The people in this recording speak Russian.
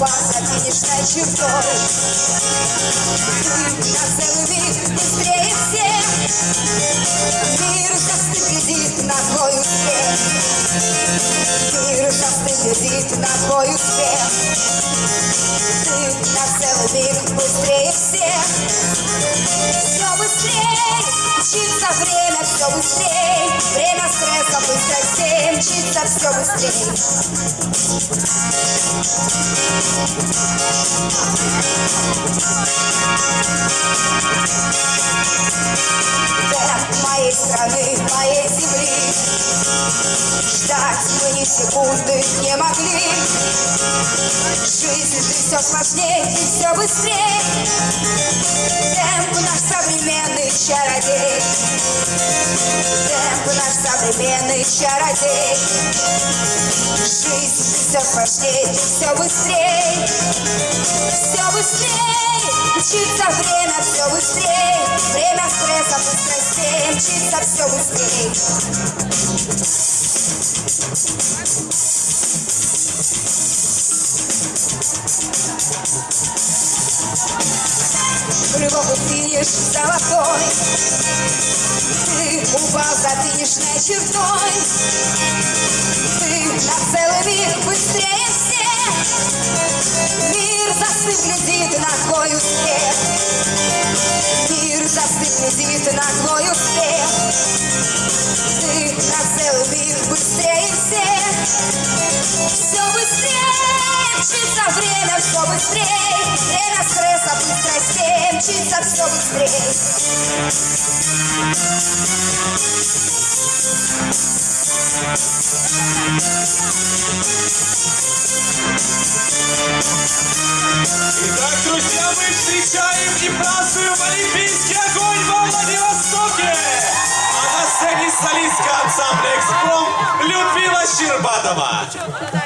Упал за финишной чертой Ты на целый миг Мир застыт глядит на твой успех Ты на целый миг быстрее всех. Все быстрее мчится время, все быстрее Время стресса быстрее мчится все быстрее Темп моей страны, моей земли Ждать мы ни секунды не могли. Жизнь ты все сложнее и все быстрее. Темп наш современный чародей. Темп наш современный чародей. Жизнь ты все сложнее и все быстрее. Все быстрее. Мчится время все быстрее. Время стресса быстростей Мчится все быстрее Круговый финиш золотой. Ты упал за финишной чертой. Ты на целый миг быстрее всех. Мир застыв глядит на твой успех. Мир застыв глядит на твой успех. Ты на целый миг быстрее всех. Все быстрее мчится время, все быстрее. Время стресса быстростей мчится все быстрее. Итак, друзья, мы встречаем и празднуем Олимпийский солистка ансамбля «Экспром» Людмила Щербатова.